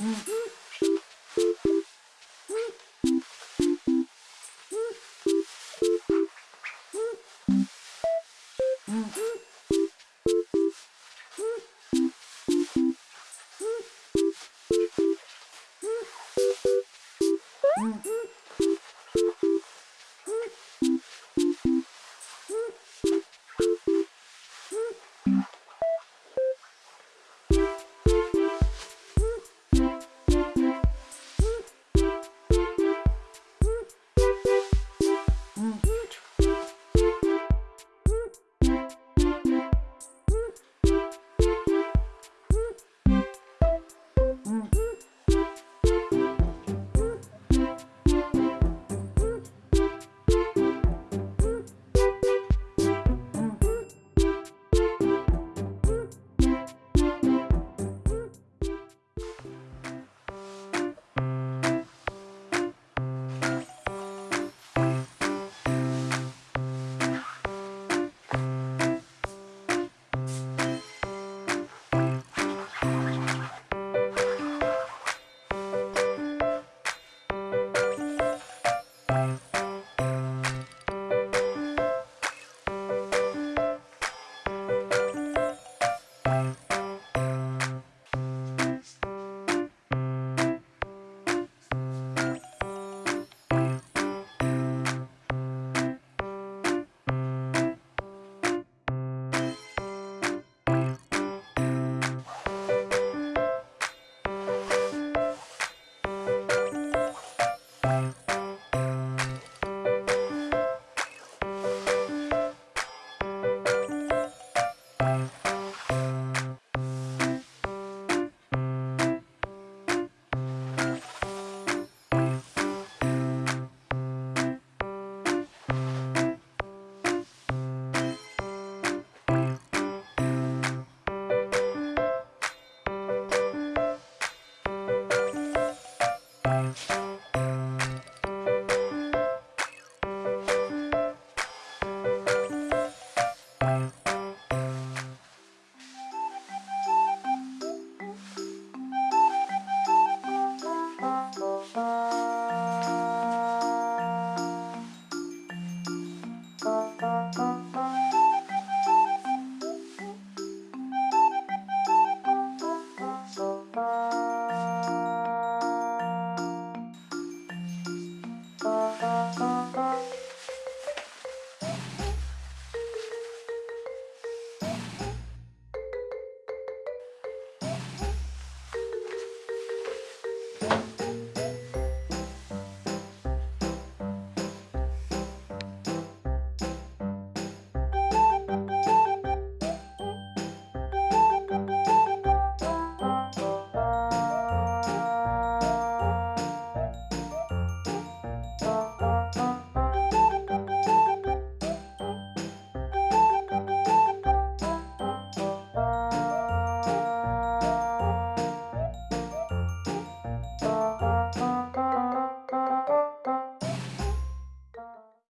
Mm-hmm. Mm.